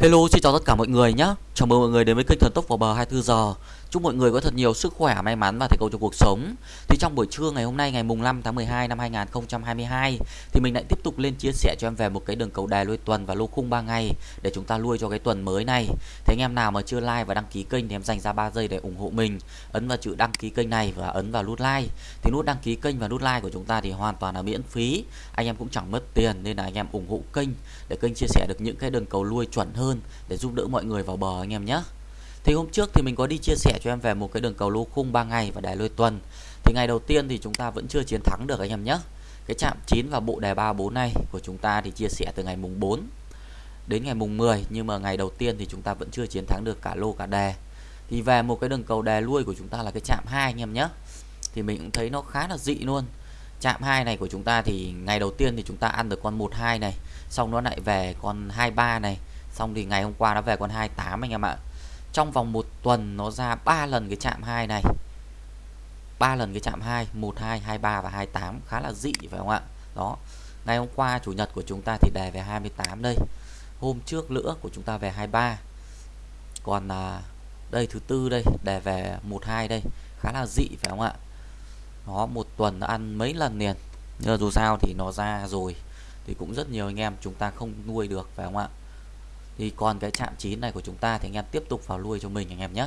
Hello, xin chào tất cả mọi người nhé. Chào mừng mọi người đến với kênh Thần Tốc vào bờ 24 giờ. Chúc mọi người có thật nhiều sức khỏe, may mắn và thành công trong cuộc sống. Thì trong buổi trưa ngày hôm nay ngày mùng 5 tháng 12 năm 2022 thì mình lại tiếp tục lên chia sẻ cho em về một cái đường cầu đài lui tuần và lô khung 3 ngày để chúng ta lui cho cái tuần mới này. Thế anh em nào mà chưa like và đăng ký kênh thì em dành ra 3 giây để ủng hộ mình. Ấn vào chữ đăng ký kênh này và ấn vào nút like. Thì nút đăng ký kênh và nút like của chúng ta thì hoàn toàn là miễn phí. Anh em cũng chẳng mất tiền nên là anh em ủng hộ kênh để kênh chia sẻ được những cái đường cầu lui chuẩn hơn để giúp đỡ mọi người vào bờ anh em nhé. Thì hôm trước thì mình có đi chia sẻ cho em về một cái đường cầu lô khung 3 ngày và đài lôi tuần. Thì ngày đầu tiên thì chúng ta vẫn chưa chiến thắng được anh em nhé. Cái chạm 9 và bộ đề 34 này của chúng ta thì chia sẻ từ ngày mùng 4 đến ngày mùng 10 nhưng mà ngày đầu tiên thì chúng ta vẫn chưa chiến thắng được cả lô cả đề. Thì về một cái đường cầu đề lui của chúng ta là cái chạm 2 anh em nhé. Thì mình cũng thấy nó khá là dị luôn. Chạm 2 này của chúng ta thì ngày đầu tiên thì chúng ta ăn được con 12 này, xong nó lại về con 23 này, xong thì ngày hôm qua nó về con 28 anh em ạ. Trong vòng một tuần nó ra 3 lần cái chạm 2 này. 3 lần cái chạm 2 1 2 23 và 28 khá là dị phải không ạ? Đó. Ngày hôm qua chủ nhật của chúng ta thì đề về 28 đây. Hôm trước nữa của chúng ta về 23 còn à, đây thứ tư đây đề về 12 đây khá là dị phải không ạ? Nó một tuần nó ăn mấy lần liền. Nhưng dù sao thì nó ra rồi thì cũng rất nhiều anh em chúng ta không nuôi được phải không ạ? Thì còn cái chạm 9 này của chúng ta thì anh em tiếp tục vào nuôi cho mình anh em nhé.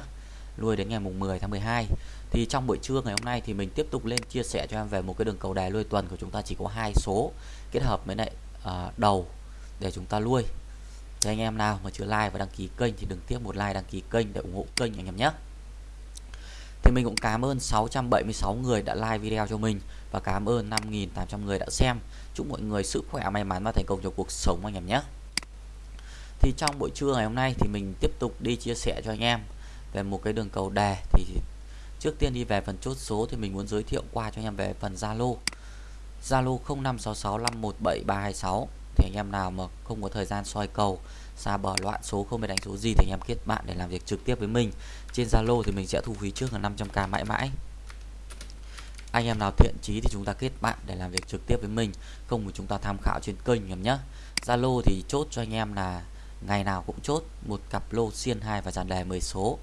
Nuôi đến ngày mùng 10 tháng 12 thì trong buổi trưa ngày hôm nay thì mình tiếp tục lên chia sẻ cho em về một cái đường cầu đài nuôi tuần của chúng ta chỉ có hai số kết hợp với lại à, đầu để chúng ta nuôi thì anh em nào mà chưa like và đăng ký kênh thì đừng tiếp một like đăng ký kênh để ủng hộ kênh anh em nhé. Thì mình cũng cảm ơn 676 người đã like video cho mình và cảm ơn 5.800 người đã xem. Chúc mọi người sức khỏe may mắn và thành công trong cuộc sống anh em nhé thì trong buổi trưa ngày hôm nay thì mình tiếp tục đi chia sẻ cho anh em về một cái đường cầu đề. Thì trước tiên đi về phần chốt số thì mình muốn giới thiệu qua cho anh em về phần Zalo. Zalo 0566517326 thì anh em nào mà không có thời gian soi cầu, xa bờ loạn số không biết đánh số gì thì anh em kết bạn để làm việc trực tiếp với mình. Trên Zalo thì mình sẽ thu phí trước là 500k mãi mãi. Anh em nào thiện chí thì chúng ta kết bạn để làm việc trực tiếp với mình, không thì chúng ta tham khảo trên kênh em nhé Zalo thì chốt cho anh em là ngày nào cũng chốt một cặp lô xiên 2 và dàn đề 10 số,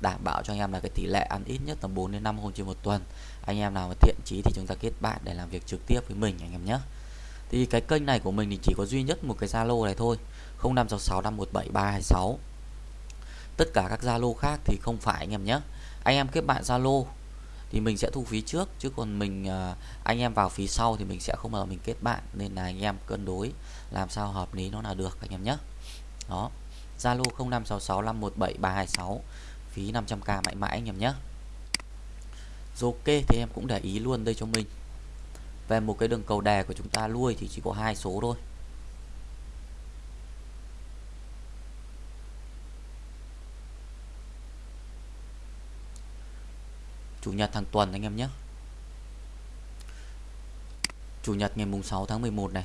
đảm bảo cho anh em là cái tỷ lệ ăn ít nhất tầm 4 đến 5 hôm trên một tuần. Anh em nào mà thiện chí thì chúng ta kết bạn để làm việc trực tiếp với mình, anh em nhé. Thì cái kênh này của mình thì chỉ có duy nhất một cái Zalo này thôi 0566517326 tất cả các Zalo khác thì không phải, anh em nhé. Anh em kết bạn Zalo thì mình sẽ thu phí trước, chứ còn mình à, anh em vào phí sau thì mình sẽ không bao mình kết bạn, nên là anh em cân đối làm sao hợp lý nó là được, anh em nhé đó, Zalo 0566517326 phí 500k mãi mãi anh em nhé. Rồi, ok, thì em cũng để ý luôn đây cho mình. Về một cái đường cầu đề của chúng ta lui thì chỉ có hai số thôi. Chủ nhật hàng tuần anh em nhé. Chủ nhật ngày mùng 6 tháng 11 này.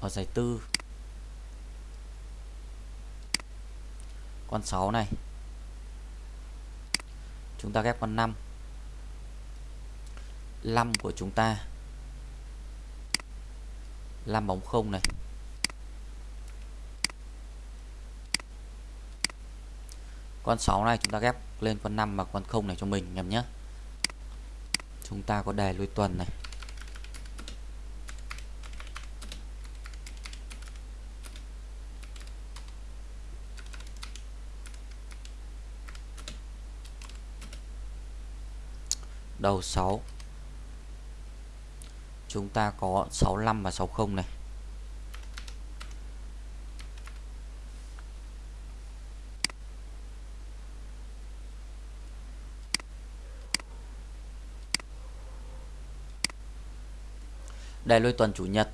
Ở giải tư con 6 này. Chúng ta ghép con 5 5 của chúng ta. 5 bóng không này. Con 6 này chúng ta ghép lên con 5 và con không này cho mình, nhầm nhé chúng ta có đề lui tuần này. Đầu 6 chúng ta có 65 và 60 này. Đây lôi tuần chủ nhật,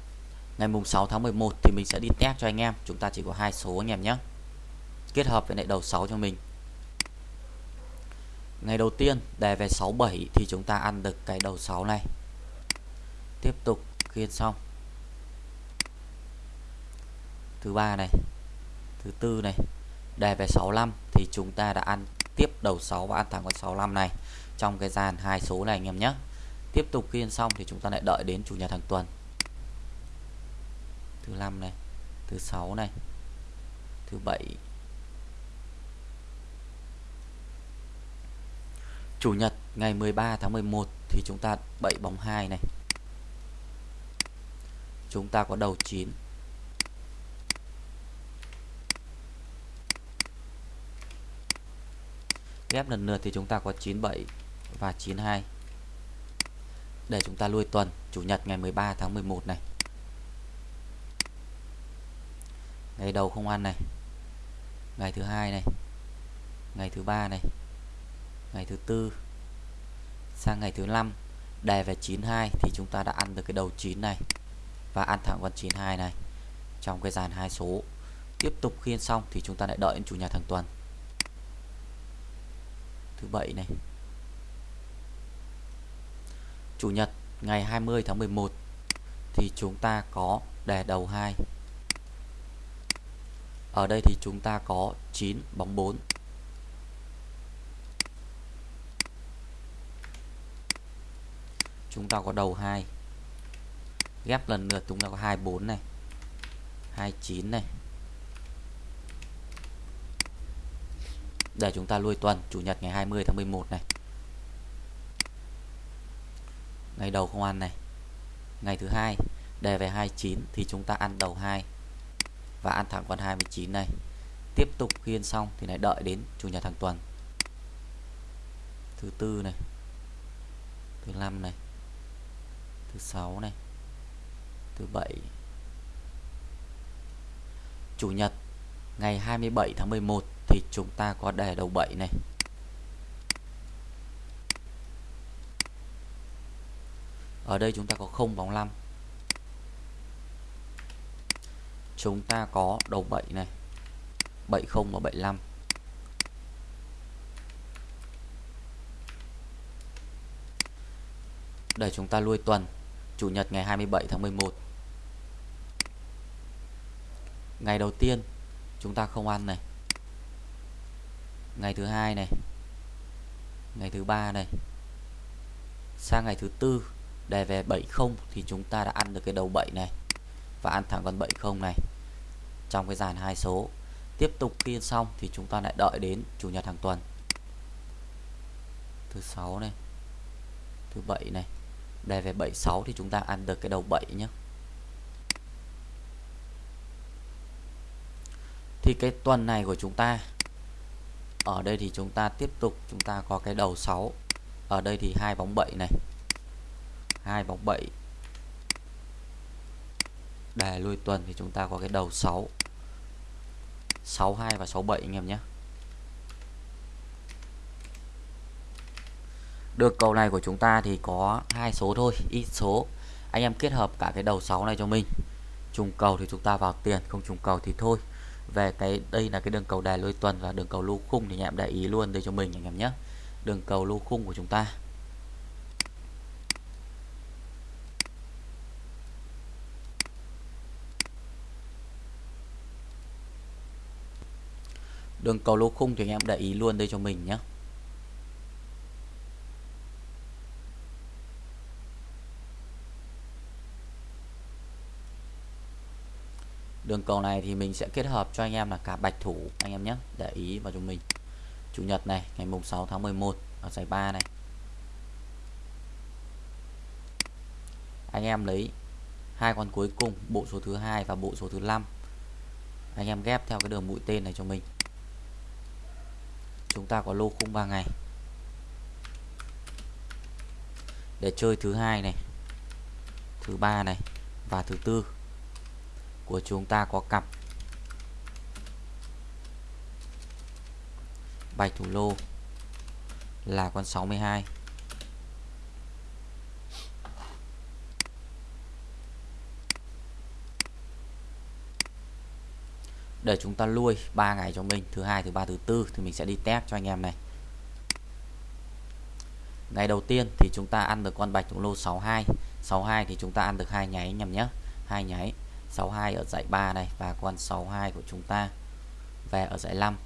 ngày mùng 6 tháng 11 thì mình sẽ đi test cho anh em. Chúng ta chỉ có hai số anh em nhé. Kết hợp với lại đầu 6 cho mình. Ngày đầu tiên đề về 67 thì chúng ta ăn được cái đầu 6 này. Tiếp tục khiên xong. Thứ ba này, thứ tư này, đề về 65 thì chúng ta đã ăn tiếp đầu 6 và ăn thẳng con 65 này trong cái dàn hai số này anh em nhé. Tiếp tục khiên xong thì chúng ta lại đợi đến chủ nhật hàng tuần. Thứ năm này, thứ sáu này thứ bảy chủ nhật, ngày 13 tháng 11 thì chúng ta bậy bóng 2 này. Chúng ta có đầu 9 ghép lần lượt thì chúng ta có 97 và 92 để chúng ta lui tuần, chủ nhật, ngày 13 tháng 11 này. Ngày đầu không ăn này. Ngày thứ hai này. Ngày thứ ba này ngày thứ tư. Sang ngày thứ năm đề về 92 thì chúng ta đã ăn được cái đầu 9 này và ăn thẳng con 92 này trong cái dàn hai số. Tiếp tục khiên xong thì chúng ta lại đợi đến chủ nhật hàng tuần. Thứ bảy này. Chủ nhật, ngày 20 tháng 11 thì chúng ta có đề đầu 2 ở đây thì chúng ta có 9 bóng 4 chúng ta có đầu 2 ghép lần lượt chúng ta có 24 này 29 này. Để chúng ta lui tuần, chủ nhật ngày 20 tháng 11 này. Ngày đầu không ăn này. Ngày thứ hai, đề về 29 thì chúng ta ăn đầu 2 và ăn thẳng con 29 này. Tiếp tục khiên xong thì lại đợi đến chủ nhật hàng tuần. Thứ tư này, thứ năm này thứ sáu này, thứ bảy. Chủ nhật, ngày 27 tháng 11 thì chúng ta có đề đầu 7 này. Ở đây chúng ta có không bóng 5 chúng ta có đầu 7 này 70 và 75 để chúng ta lui tuần Chủ nhật ngày 27 tháng 11 Ngày đầu tiên, chúng ta không ăn này. Ngày thứ hai này. Ngày thứ ba này. Sang ngày thứ tư Đề về 70 thì chúng ta đã ăn được cái đầu 7 này Và ăn thẳng con 70 này Trong cái dàn hai số. Tiếp tục kiên xong thì chúng ta lại đợi đến Chủ nhật hàng tuần. Thứ sáu này. Thứ bảy này đề về 76 thì chúng ta ăn được cái đầu 7 nhé thì cái tuần này của chúng ta, ở đây thì chúng ta tiếp tục, chúng ta có cái đầu 6 ở đây thì hai bóng 7 này. Hai bóng 7 đề lui tuần thì chúng ta có cái đầu 6 62 và 67 anh em nhé. Được cầu này của chúng ta thì có hai số thôi, ít số. Anh em kết hợp cả cái đầu 6 này cho mình. Trùng cầu thì chúng ta vào tiền, không trùng cầu thì thôi. Về cái, đây là cái đường cầu đè lôi tuần và đường cầu lưu khung thì anh em để ý luôn đây cho mình anh em nhé. Đường cầu lưu khung của chúng ta. Đường cầu lô khung thì anh em để ý luôn đây cho mình nhé. Đường cầu này thì mình sẽ kết hợp cho anh em là cả bạch thủ, anh em nhé, để ý vào cho mình. Chủ nhật này, ngày mùng 6 tháng 11 ở giải 3 này. Anh em lấy hai con cuối cùng, bộ số thứ hai và bộ số thứ năm. Anh em ghép theo cái đường mũi tên này cho mình. Chúng ta có lô khung 3 ngày. Để chơi thứ hai này, thứ ba này và thứ tư của chúng ta có cặp. Bạch thủ lô là con 62 để chúng ta lui 3 ngày cho mình, thứ hai, thứ ba, thứ tư, thì mình sẽ đi test cho anh em này. Ngày đầu tiên thì chúng ta ăn được con bạch thủ lô 62 62 thì chúng ta ăn được hai nháy anh em nhé. Hai nháy. 62 ở dãy 3 này và con 62 của chúng ta về ở dãy 5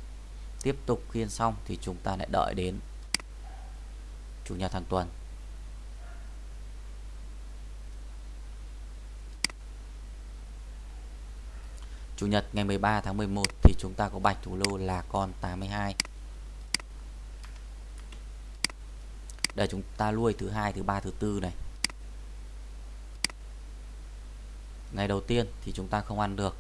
tiếp tục khiên xong thì chúng ta lại đợi đến chủ nhật hàng tuần. Chủ nhật ngày 13 tháng 11 thì chúng ta có bạch thủ lô là con 82 để chúng ta nuôi thứ hai, thứ ba, thứ tư này. Ngày đầu tiên thì chúng ta không ăn được.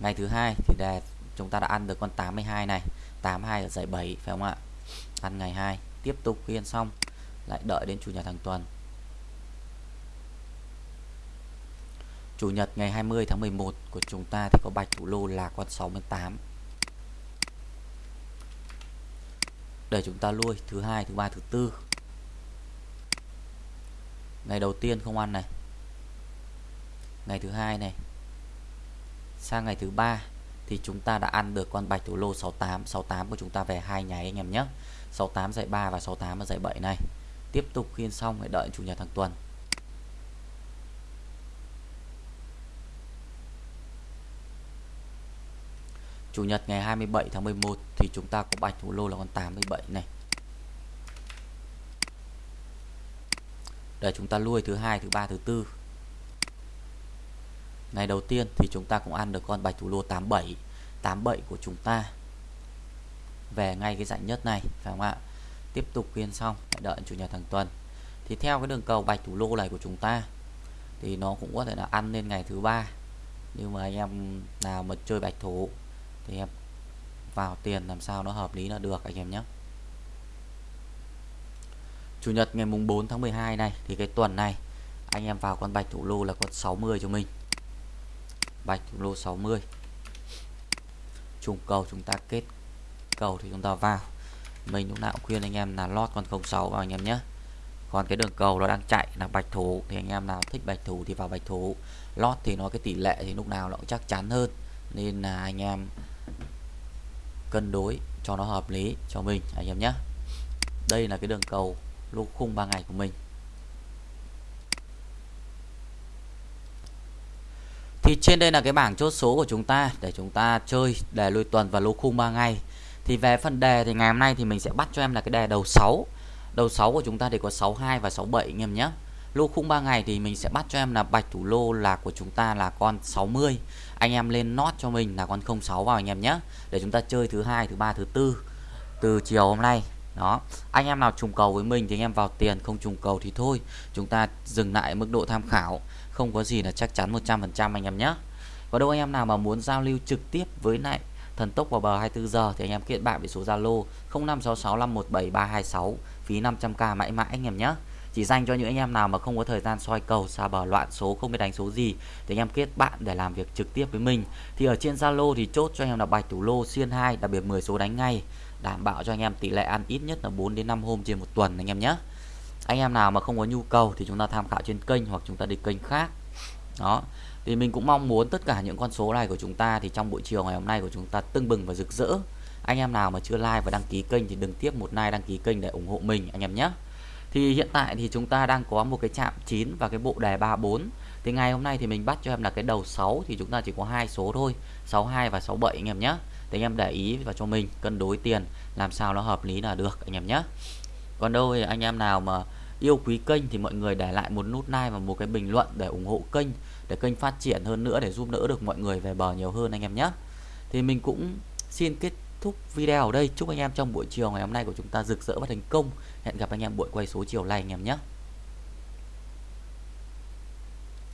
Ngày thứ hai thì đề chúng ta đã ăn được con 82 này. 82 ở dãy 7 phải không ạ? Ăn ngày 2 tiếp tục khiên xong, lại đợi đến chủ nhật hàng tuần. Chủ nhật ngày 20 tháng 11 của chúng ta thì có bạch thủ lô là con 68 để chúng ta nuôi thứ hai, thứ ba, thứ tư. Ngày đầu tiên không ăn này ngày thứ hai này. Sang ngày thứ ba thì chúng ta đã ăn được con bạch thủ lô 68 68 của chúng ta về hai nháy anh em nhé. 68 dạy 3 và 68 ở 7 này. Tiếp tục khiên xong hãy đợi chủ nhật hàng tuần. Chủ nhật ngày 27 tháng 11 thì chúng ta có bạch thủ lô là con 87 này. Để chúng ta nuôi thứ hai, thứ ba, thứ tư. Ngày đầu tiên thì chúng ta cũng ăn được con bạch thủ lô 87. 87 của chúng ta về ngay cái dạng nhất này phải không ạ? Tiếp tục khuyên xong, đợi chủ nhật hàng tuần. Thì theo cái đường cầu bạch thủ lô này của chúng ta thì nó cũng có thể là ăn lên ngày thứ ba nhưng mà anh em nào mà chơi bạch thủ thì em vào tiền làm sao nó hợp lý là được anh em nhé Chủ nhật ngày mùng 4 tháng 12 này thì cái tuần này anh em vào con bạch thủ lô là con 60 cho mình bạch lô 60 trùng cầu chúng ta kết cầu thì chúng ta vào. Mình lúc nào cũng khuyên anh em là lót con 06 vào anh em nhé. Còn cái đường cầu nó đang chạy là bạch thủ thì anh em nào thích bạch thủ thì vào bạch thủ. Lót thì nó cái tỷ lệ thì lúc nào nó cũng chắc chắn hơn. Nên là anh em cân đối cho nó hợp lý cho mình, anh em nhé. Đây là cái đường cầu lô khung 3 ngày của mình. Thì trên đây là cái bảng chốt số của chúng ta để chúng ta chơi đề lôi tuần và lô khung 3 ngày. Thì về phần đề thì ngày hôm nay thì mình sẽ bắt cho em là cái đề đầu 6 đầu 6 của chúng ta thì có 62 và 67 anh em nhé. Lô khung 3 ngày thì mình sẽ bắt cho em là bạch thủ lô là của chúng ta là con 60 anh em lên nót cho mình là con 06 vào anh em nhé. Để chúng ta chơi thứ hai, thứ ba, thứ tư từ chiều hôm nay đó, anh em nào trùng cầu với mình thì anh em vào tiền, không trùng cầu thì thôi. Chúng ta dừng lại mức độ tham khảo. Không có gì là chắc chắn 100% anh em nhé. Và đâu anh em nào mà muốn giao lưu trực tiếp với lại thần tốc vào bờ 24 giờ thì anh em kết bạn với số Zalo 0566517326 phí 500k mãi mãi anh em nhé. Chỉ dành cho những anh em nào mà không có thời gian soi cầu, xa bờ, loạn số, không biết đánh số gì thì anh em kết bạn để làm việc trực tiếp với mình. Thì ở trên Zalo thì chốt cho anh em là bài thủ lô, xiên 2 đặc biệt 10 số đánh ngay đảm bảo cho anh em tỷ lệ ăn ít nhất là 4 đến 5 hôm trên một tuần anh em nhé. Anh em nào mà không có nhu cầu thì chúng ta tham khảo trên kênh hoặc chúng ta đi kênh khác. Đó. Thì mình cũng mong muốn tất cả những con số này của chúng ta thì trong buổi chiều ngày hôm nay của chúng ta tưng bừng và rực rỡ. Anh em nào mà chưa like và đăng ký kênh thì đừng tiếp một like, đăng ký kênh để ủng hộ mình anh em nhé. Thì hiện tại thì chúng ta đang có một cái chạm 9 và cái bộ đề 34 thì ngày hôm nay thì mình bắt cho em là cái đầu 6 thì chúng ta chỉ có hai số thôi 62 và 67 anh em nhé thì anh em để ý và cho mình, cân đối tiền, làm sao nó hợp lý là được, anh em nhé. Còn đâu thì anh em nào mà yêu quý kênh thì mọi người để lại một nút like và một cái bình luận để ủng hộ kênh, để kênh phát triển hơn nữa, để giúp đỡ được mọi người về bờ nhiều hơn, anh em nhé. Thì mình cũng xin kết thúc video ở đây. Chúc anh em trong buổi chiều ngày hôm nay của chúng ta rực rỡ và thành công. Hẹn gặp anh em buổi quay số chiều nay anh em nhé.